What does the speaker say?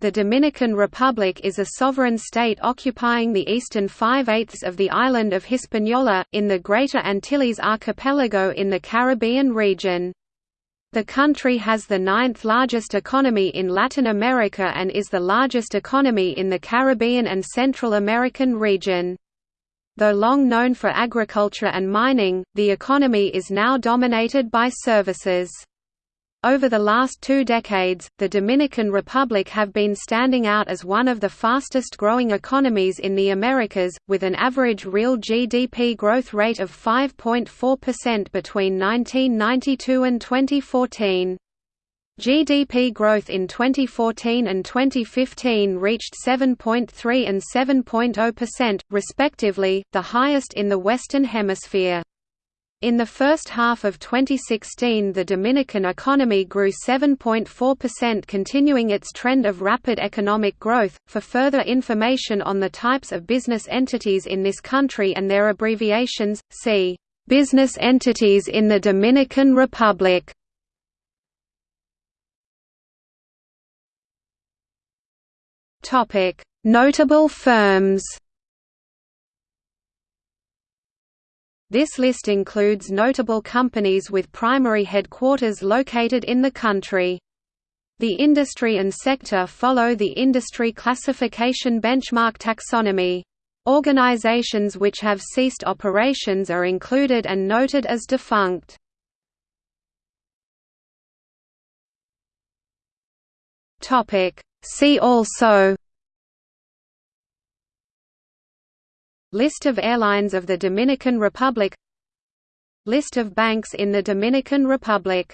The Dominican Republic is a sovereign state occupying the eastern five-eighths of the island of Hispaniola, in the Greater Antilles archipelago in the Caribbean region. The country has the ninth largest economy in Latin America and is the largest economy in the Caribbean and Central American region. Though long known for agriculture and mining, the economy is now dominated by services. Over the last two decades, the Dominican Republic have been standing out as one of the fastest growing economies in the Americas, with an average real GDP growth rate of 5.4% between 1992 and 2014. GDP growth in 2014 and 2015 reached 7.3 and 7.0%, respectively, the highest in the Western Hemisphere. In the first half of 2016 the Dominican economy grew 7.4% continuing its trend of rapid economic growth. For further information on the types of business entities in this country and their abbreviations, see Business entities in the Dominican Republic. Topic: Notable firms This list includes notable companies with primary headquarters located in the country. The industry and sector follow the industry classification benchmark taxonomy. Organizations which have ceased operations are included and noted as defunct. See also List of airlines of the Dominican Republic. List of banks in the Dominican Republic